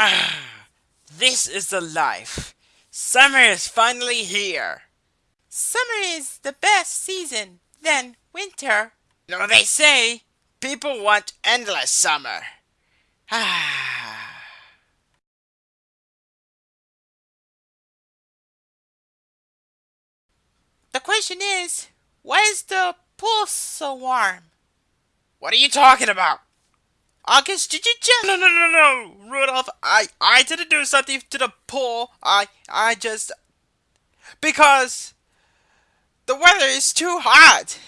Ah, this is the life. Summer is finally here. Summer is the best season, then winter. No, they say people want endless summer. Ah. The question is, why is the pool so warm? What are you talking about? August, did you just... No, no, no, no, Rudolph. I, I didn't do something to the pool. I, I just... Because the weather is too hot.